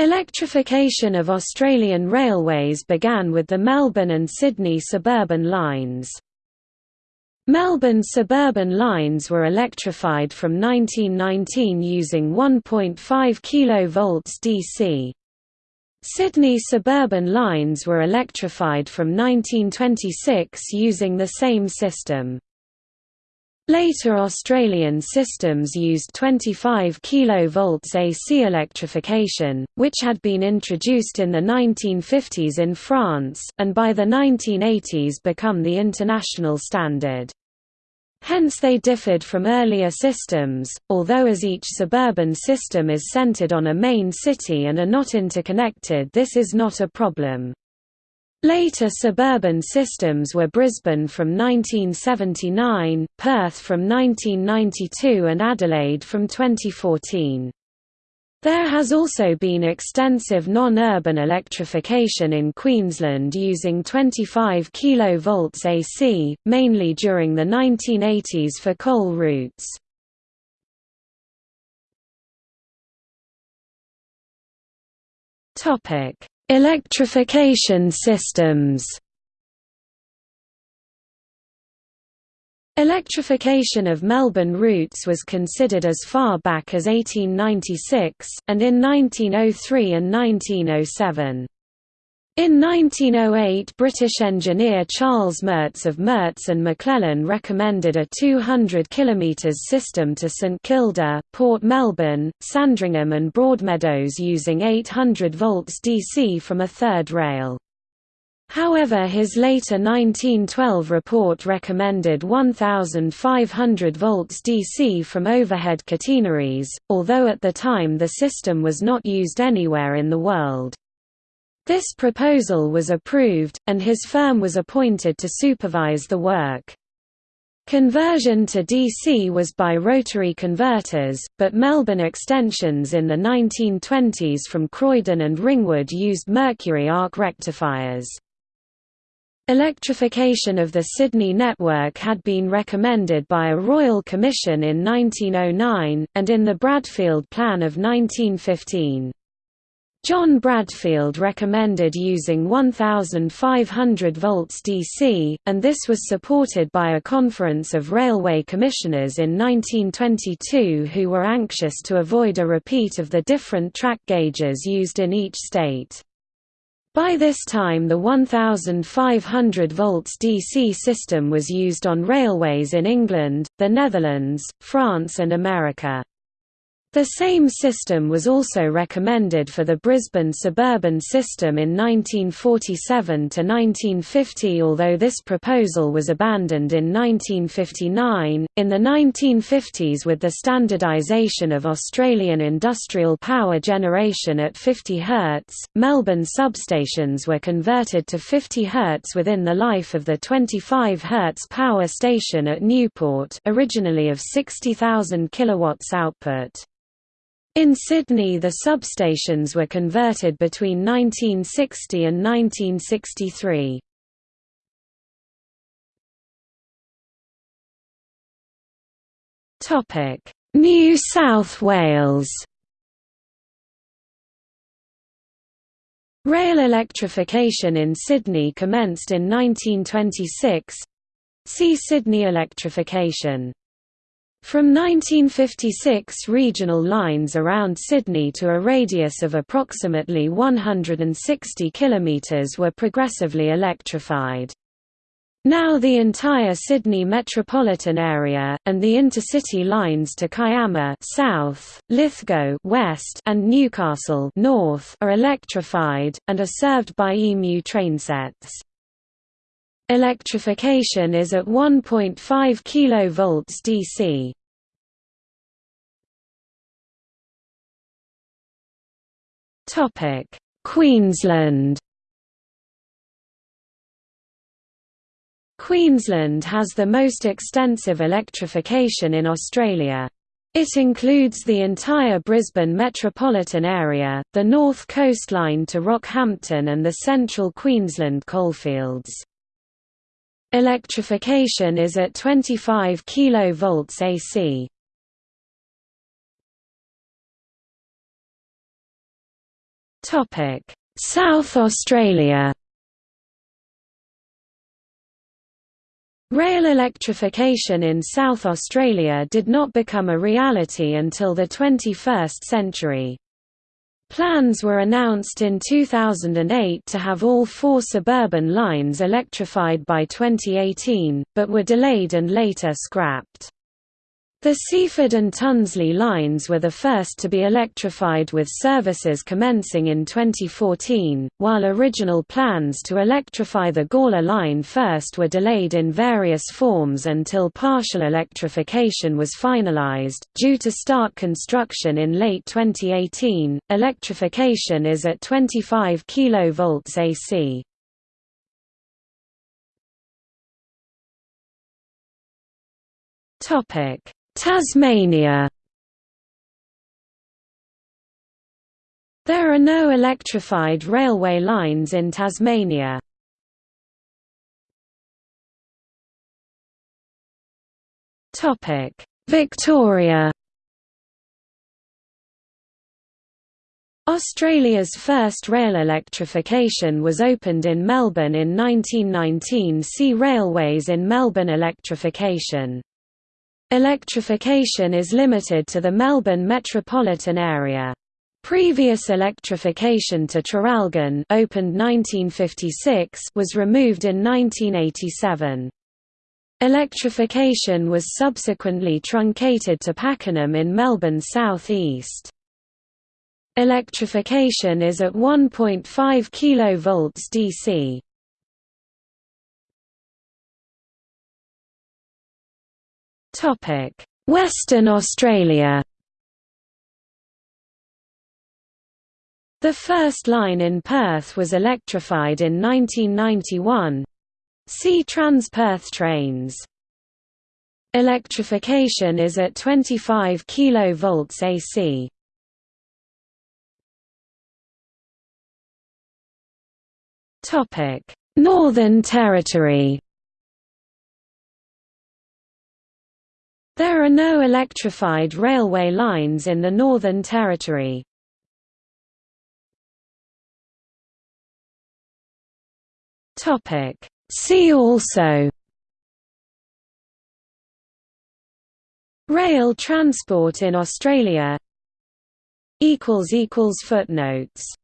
Electrification of Australian railways began with the Melbourne and Sydney suburban lines. Melbourne suburban lines were electrified from 1919 using 1.5 kV DC. Sydney suburban lines were electrified from 1926 using the same system. Later Australian systems used 25 kV AC electrification, which had been introduced in the 1950s in France, and by the 1980s become the international standard. Hence they differed from earlier systems, although as each suburban system is centered on a main city and are not interconnected this is not a problem. Later suburban systems were Brisbane from 1979, Perth from 1992 and Adelaide from 2014. There has also been extensive non-urban electrification in Queensland using 25 kV AC, mainly during the 1980s for coal routes. Electrification systems Electrification of Melbourne routes was considered as far back as 1896, and in 1903 and 1907. In 1908 British engineer Charles Merz of Merz and McLellan recommended a 200 km system to St Kilda, Port Melbourne, Sandringham and Broadmeadows using 800 volts DC from a third rail. However his later 1912 report recommended 1,500 volts DC from overhead catenaries, although at the time the system was not used anywhere in the world. This proposal was approved, and his firm was appointed to supervise the work. Conversion to DC was by rotary converters, but Melbourne extensions in the 1920s from Croydon and Ringwood used mercury arc rectifiers. Electrification of the Sydney network had been recommended by a Royal Commission in 1909, and in the Bradfield Plan of 1915. John Bradfield recommended using 1,500 volts DC, and this was supported by a conference of railway commissioners in 1922 who were anxious to avoid a repeat of the different track gauges used in each state. By this time the 1500 volts DC system was used on railways in England, the Netherlands, France and America. The same system was also recommended for the Brisbane suburban system in 1947–1950 although this proposal was abandoned in 1959. In the 1950s with the standardisation of Australian industrial power generation at 50 Hz, Melbourne substations were converted to 50 Hz within the life of the 25 Hz power station at Newport originally of 60,000 kW output. In Sydney the substations were converted between 1960 and 1963. New South Wales Rail electrification in Sydney commenced in 1926. See Sydney electrification from 1956 regional lines around Sydney to a radius of approximately 160 km were progressively electrified. Now the entire Sydney metropolitan area, and the intercity lines to Kiama south, Lithgow west, and Newcastle north are electrified, and are served by EMU trainsets. Electrification is at 1.5 kV DC. Topic: Queensland. Queensland has the most extensive electrification in Australia. It includes the entire Brisbane metropolitan area, the north coastline to Rockhampton and the central Queensland coalfields. Electrification is at 25 kV AC. Topic: South Australia Rail electrification in South Australia did not become a reality until the 21st century. Plans were announced in 2008 to have all four suburban lines electrified by 2018, but were delayed and later scrapped. The Seaford and Tonsley lines were the first to be electrified with services commencing in 2014, while original plans to electrify the Gawler line first were delayed in various forms until partial electrification was finalized, due to start construction in late 2018. Electrification is at 25 kV AC. Topic Tasmania. There are no electrified railway lines in Tasmania. Victoria. Australia's first rail electrification was opened in Melbourne in 1919 See Railways in Melbourne Electrification Electrification is limited to the Melbourne metropolitan area. Previous electrification to Traralgon opened 1956 was removed in 1987. Electrification was subsequently truncated to Pakenham in Melbourne south east. Electrification is at 1.5 kV DC. Western Australia The first line in Perth was electrified in 1991. See Transperth trains. Electrification is at 25 kV AC. Topic: Northern Territory There are no electrified railway lines in the Northern Territory. See also. Rail transport in Australia. Footnotes